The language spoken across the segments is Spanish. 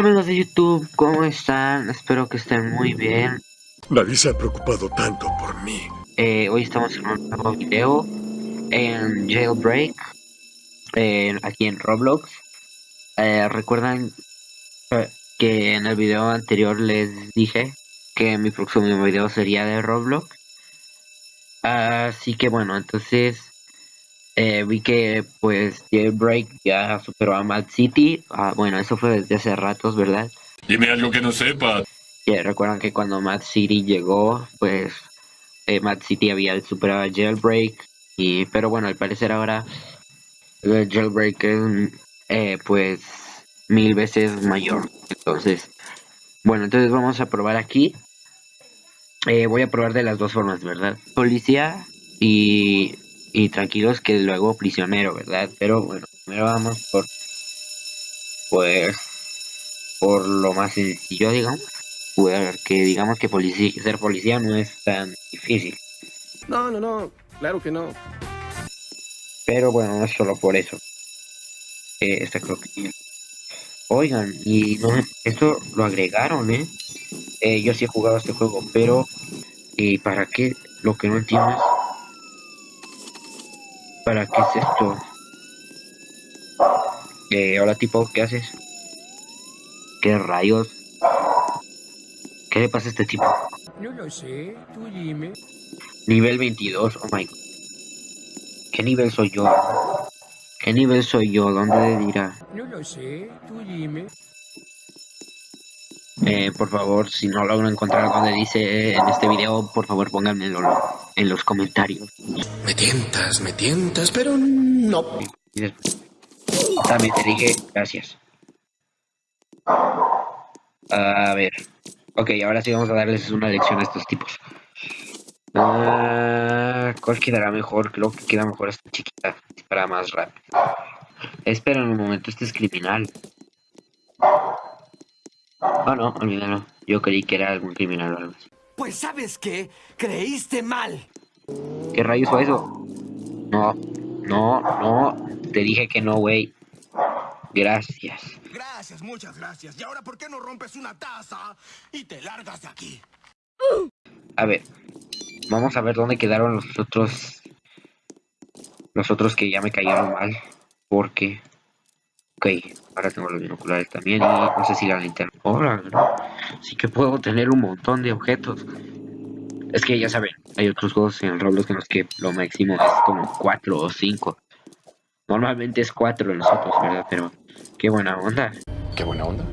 Hola amigos de YouTube, ¿cómo están? Espero que estén muy bien. Nadie se ha preocupado tanto por mí. Eh, hoy estamos en un nuevo video en Jailbreak, aquí en Roblox. Eh, Recuerdan eh, que en el video anterior les dije que mi próximo video sería de Roblox. Así que bueno, entonces eh, vi que pues Jailbreak ya superó a Mad City. Ah, bueno, eso fue desde hace ratos, ¿verdad? Dime algo que no sepa. recuerdan que cuando Mad City llegó, pues eh, Mad City había superado a Jailbreak. Y, pero bueno, al parecer ahora el Jailbreak es eh, pues mil veces mayor. Entonces, bueno, entonces vamos a probar aquí. voy a probar de las dos formas, ¿verdad? Policía y y tranquilos que luego prisionero, ¿verdad? Pero bueno, primero vamos por, pues, por lo más sencillo, digamos, porque digamos que policía, ser policía no es tan difícil. No, no, no, claro que no. Pero bueno, no es solo por eso. Eh, esta creo que... Oigan, y no, esto lo agregaron, ¿eh? ¿eh? Yo sí he jugado este juego, pero... ¿Y para qué? Lo que no entiendo es ¿Para qué es esto? Eh, hola tipo, ¿qué haces? ¿Qué rayos? ¿Qué le pasa a este tipo? No lo sé, tú dime. Nivel 22, oh my god. ¿Qué nivel soy yo? ¿Qué nivel soy yo? ¿Dónde dirá? No lo sé, tú dime. Eh, por favor, si no logro encontrar donde dice en este video, por favor pónganmelo en los comentarios. Me tientas, me tientas, pero no. También te dije gracias. A ver. Ok, ahora sí vamos a darles una lección a estos tipos. Ah, ¿Cuál quedará mejor? Creo que queda mejor esta chiquita. Para más rápido. Espera un momento, este es criminal. Oh, no, olvídalo. Yo creí que era algún criminal o algo así. Pues sabes qué, creíste mal. ¿Qué rayos fue eso? No, no, no. Te dije que no, güey. Gracias. Gracias, muchas gracias. ¿Y ahora por qué no rompes una taza y te largas de aquí? A ver. Vamos a ver dónde quedaron los otros... Los otros que ya me cayeron mal. Porque... Ok, ahora tengo los binoculares también y no sé si la linterna. Sí que puedo tener un montón de objetos. Es que ya saben, hay otros juegos en Roblox en los que lo máximo es como 4 o 5. Normalmente es 4 en los otros, ¿verdad? Pero qué buena onda. Qué buena onda.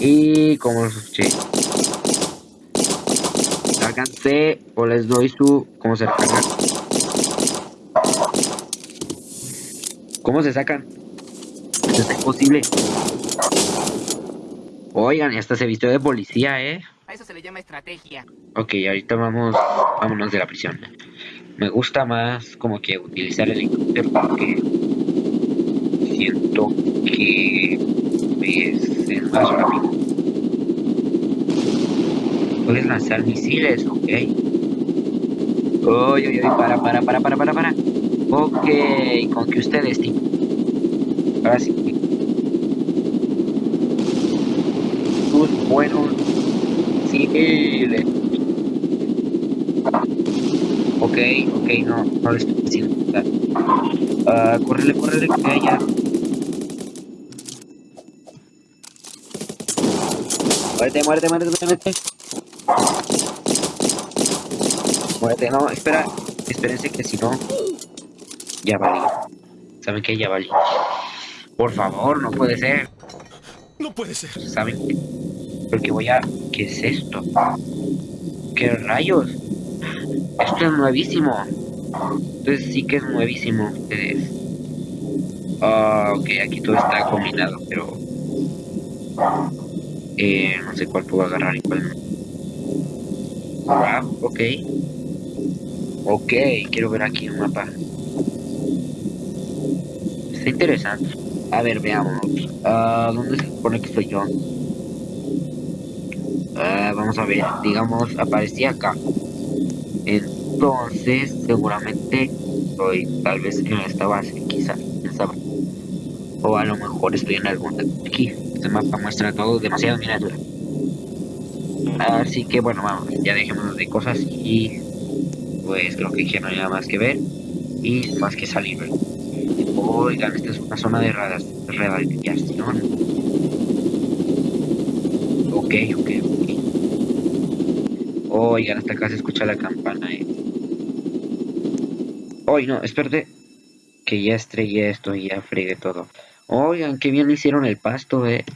Y como los escuché. Sácanse o les doy su... ¿Cómo se recarga? ¿Cómo se sacan? Esto es imposible. Oigan, hasta se vistió de policía, ¿eh? A eso se le llama estrategia. Ok, ahorita vamos, vámonos de la prisión. Me gusta más como que utilizar el helicóptero porque siento que es, más rápido. Puedes lanzar misiles, ok. Uy, uy, uy, para, para, para, para, para, para. Ok, con que ustedes, tío. Ahora sí. Buenos civiles. Ok, ok, no, no le estoy haciendo nada. Uh, córrele, córrele, que haya. Muérete, muérete, muérete, muérete. Muérete, no, espera. Espérense que si no... Ya valí. ¿Saben qué? Ya valí. Por favor, no puede ser. No puede ser. ¿Saben qué? Porque voy a... ¿Qué es esto? ¿Qué rayos? Esto es nuevísimo. Entonces sí que es nuevísimo. Ustedes. Ah, ok, aquí todo está combinado, pero... Eh, no sé cuál puedo agarrar y cuál no. Wow, ok. Ok, quiero ver aquí un mapa. Está interesante. A ver, veamos. Uh, ¿Dónde se supone que estoy yo? Uh, vamos a ver. Digamos, aparecía acá. Entonces, seguramente estoy tal vez en esta base, quizás. O a lo mejor estoy en algún... Aquí, este mapa muestra todo demasiado miniatura. Así que bueno, vamos, ya dejemos de cosas y pues creo que ya no hay más que ver y más que salir. Oigan, esta es una zona de rehabilitación. Ok, ok, ok. Oigan, hasta acá se escucha la campana, eh. Oye, no, espérate. Que ya estrellé esto y ya fregué todo. Oigan, qué bien hicieron el pasto, eh.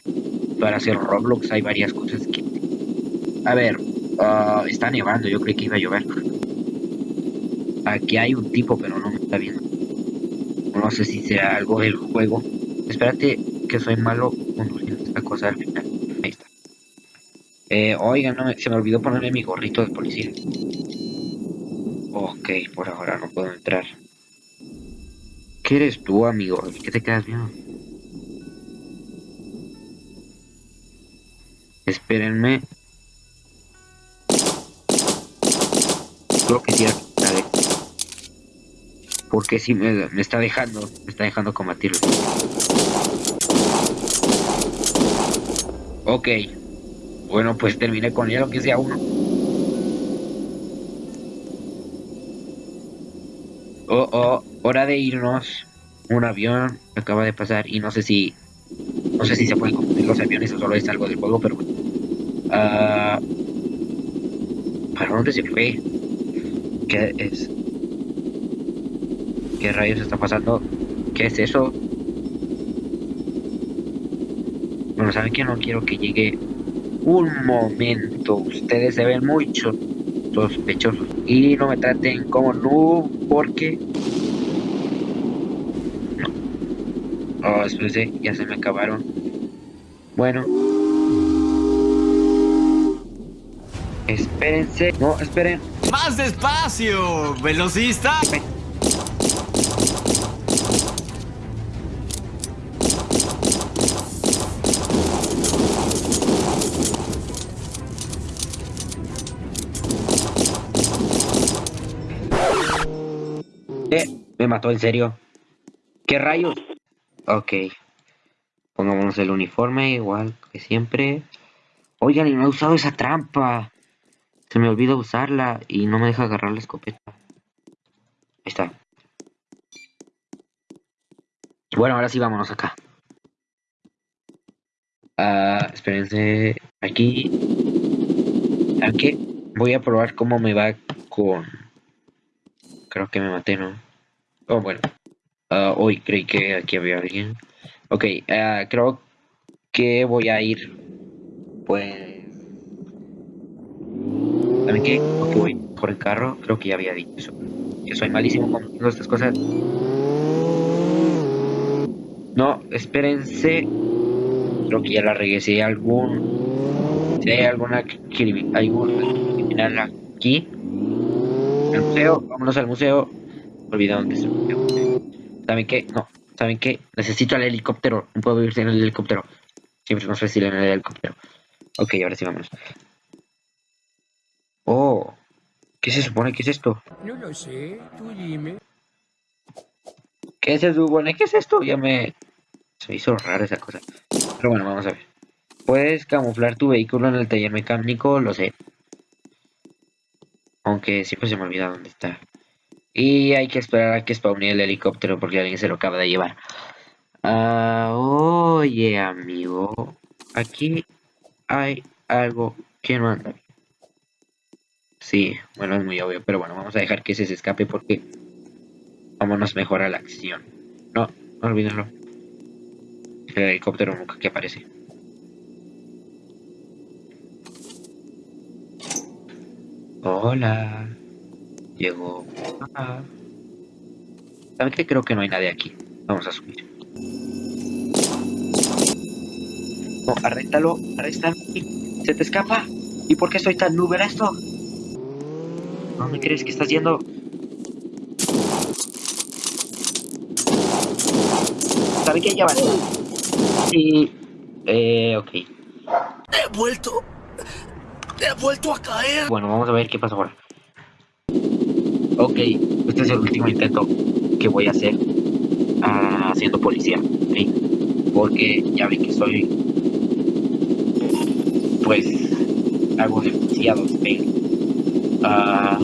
Para hacer Roblox hay varias cosas que... A ver, ah, está nevando, yo creí que iba a llover. Aquí hay un tipo, pero no me está viendo. No sé si sea algo del juego. Espérate, que soy malo conduciendo esta cosa al final. Ahí está. Eh, oigan, no, se me olvidó ponerle mi gorrito de policía. Ok, por ahora no puedo entrar. ¿Qué eres tú, amigo? ¿Qué te quedas viendo? Espérenme. Creo que sí, porque si me, me, está dejando, me está dejando combatirlo. Ok. Bueno, pues terminé con él, aunque sea uno. Oh, oh, hora de irnos. Un avión acaba de pasar y no sé si... No sé si se pueden confundir los aviones o solo es algo del juego, pero... Uh, ¿Para dónde se fue? ¿Qué es? ¿Qué rayos está pasando? ¿Qué es eso? Bueno, ¿saben que no quiero que llegue un momento? Ustedes se ven mucho sospechosos. Y no me traten como no porque... No. Oh, ya se me acabaron. Bueno. Espérense. No, esperen. ¡Más despacio! ¡Velocista! Mató en serio. ¿Qué rayos? Ok. Pongámonos el uniforme igual que siempre. Oigan, y no he usado esa trampa. Se me olvidó usarla y no me deja agarrar la escopeta. Ahí está. Bueno, ahora sí vámonos acá. Ah, espérense. Aquí. Aquí voy a probar cómo me va con... Creo que me maté, ¿no? Oh, bueno. Hoy creí que aquí había alguien. Ok, uh, creo que voy a ir. Pues. ¿Saben qué? Voy por el carro. Creo que ya había dicho eso. Yo soy malísimo con estas cosas. No, espérense. Creo que ya la regué. Hay algún. Si hay alguna algún criminal aquí. El museo. Vámonos al museo. Olvidado dónde se ¿Saben qué? No. ¿Saben qué? Necesito el helicóptero. No puedo vivir sin el helicóptero. Siempre más fácil en el helicóptero. Ok, ahora sí vámonos. Oh. ¿Qué se supone que es esto? No lo sé. Tú dime. ¿Qué se supone? ¿Qué es esto? Ya me... Se me hizo rara esa cosa. Pero bueno, vamos a ver. Puedes camuflar tu vehículo en el taller mecánico, lo sé. Aunque siempre se me olvida dónde está. Y hay que esperar a que spawne el helicóptero porque alguien se lo acaba de llevar. Ah, oye, amigo. Aquí hay algo que no anda Sí, bueno, es muy obvio, pero bueno, vamos a dejar que ese se escape porque vámonos mejor a la acción. No, no olvídenlo. El helicóptero nunca que aparece. Hola. Llegó. Ah. ¿Saben qué? Creo que no hay nadie aquí. Vamos a subir. No, arréstalo, arréstalo. Se te escapa. ¿Y por qué soy tan nube esto? ¿No me crees que estás yendo? ¿Saben qué? Ya va. Sí. Eh, ok. He vuelto. He vuelto a caer. Bueno, vamos a ver qué pasa ahora. Ok, este es el último intento que voy a hacer uh, siendo policía. ¿okay? porque ya vi que soy pues hago demasiados fail. Ah,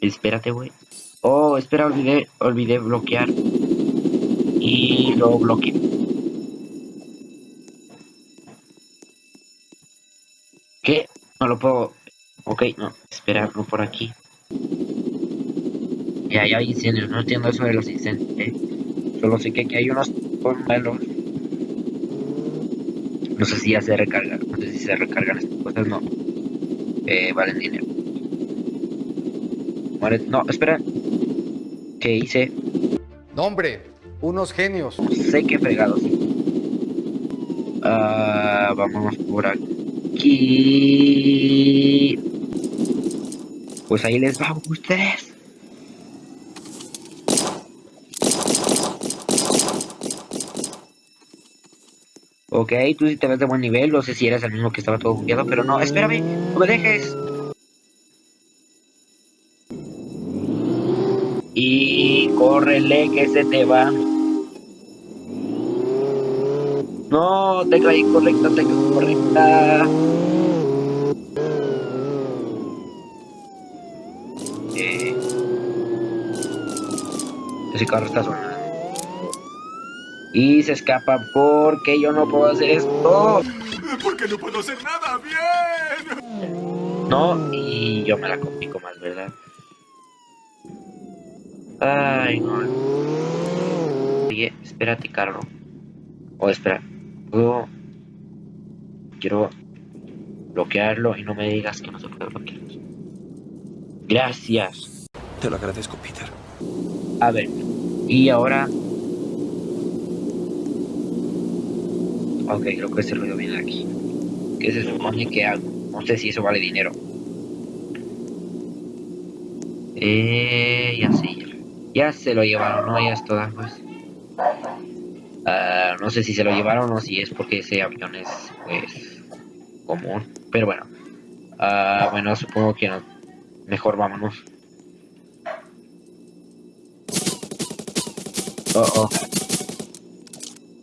espérate, güey. Oh, espera, olvidé, olvidé bloquear. Y lo bloqueé. ¿Qué? No lo puedo. Ok, no, esperarlo por aquí. Ya, ya hay incendios, no entiendo eso de los incendios, ¿eh? Solo sé que aquí hay unos malos. No sé si ya se recargan, no sé si se recargan estas cosas, no. Eh, valen dinero. No, espera. ¿Qué hice? No, hombre, unos genios. Sé que fregados. Ah, vámonos por aquí. Pues ahí les va a ustedes. Ok, tú sí te ves de buen nivel, no sé si eres el mismo que estaba todo bugueado, pero no, espérame, no me dejes. Y córrele que se te va. No, tecla incorrecta, tecla incorrecta. Eh. Ese carro está sonando. Y se escapa porque yo no puedo hacer esto. Porque no puedo hacer nada bien. No, y yo me la complico más, ¿verdad? Ay, no. Oye, espérate, carro. O espera. Puedo... Quiero bloquearlo y no me digas que no se puede bloquear. Gracias. Te lo agradezco, Peter. A ver. Y ahora... Ok, creo que ese ruido viene de aquí. ¿Qué se supone que hago? No sé si eso vale dinero. Eh, ya sé, ya. Se lo llevaron, ¿no? Ya es todas, pues. Ah, no sé si se lo llevaron o si es porque ese avión es, pues, común. Pero bueno. Ah, bueno, supongo que no. Mejor vámonos. Oh, oh.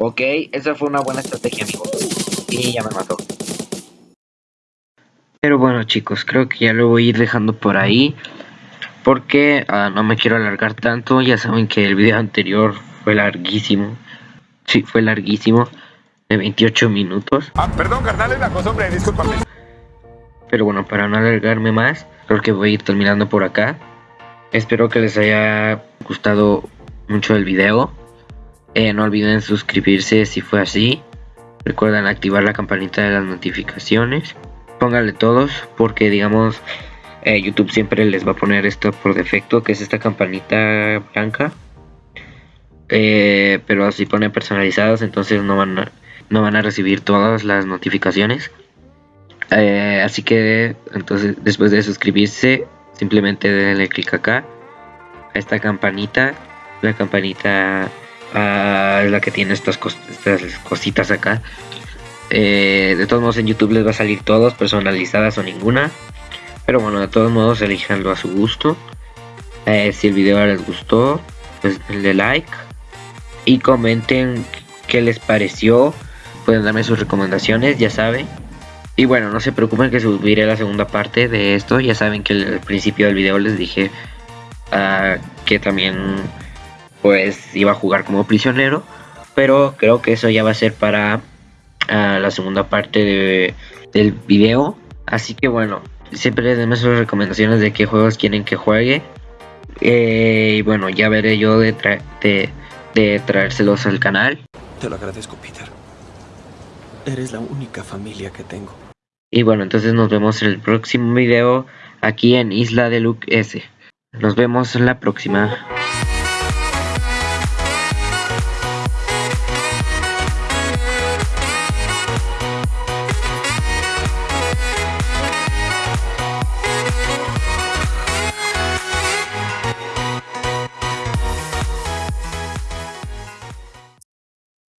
Ok, esa fue una buena estrategia, amigos. Y ya me mató. Pero bueno, chicos, creo que ya lo voy a ir dejando por ahí. Porque ah, no me quiero alargar tanto. Ya saben que el video anterior fue larguísimo. Sí, fue larguísimo. De 28 minutos. Ah, perdón, carnal, es la costumbre, discúlpame. Pero bueno, para no alargarme más, creo que voy a ir terminando por acá. Espero que les haya gustado mucho el video. Eh, no olviden suscribirse si fue así. Recuerden activar la campanita de las notificaciones. Pónganle todos porque digamos eh, YouTube siempre les va a poner esto por defecto, que es esta campanita blanca. Eh, pero así pone personalizadas, entonces no van a, no van a recibir todas las notificaciones. Así que entonces después de suscribirse, simplemente denle clic acá a esta campanita. La campanita ah, es la que tiene estas cositas acá. Eh, de todos modos en YouTube les va a salir todos, personalizadas o ninguna. Pero bueno, de todos modos elijanlo a su gusto. Eh, si el video les gustó, pues denle like. Y comenten qué les pareció. Pueden darme sus recomendaciones, ya saben. Y bueno, no se preocupen que subiré la segunda parte de esto. Ya saben que al principio del video les dije ah, que también pues iba a jugar como prisionero. Pero creo que eso ya va a ser para ah, la segunda parte de- del video. Así que bueno, siempre denme sus recomendaciones de qué juegos quieren que juegue. Eh, y bueno, ya veré yo de, tra- de, de traérselos al canal. Te lo agradezco, Peter. Eres la única familia que tengo. Y bueno, entonces nos vemos en el próximo video aquí en Isla de Luke S. Nos vemos en la próxima.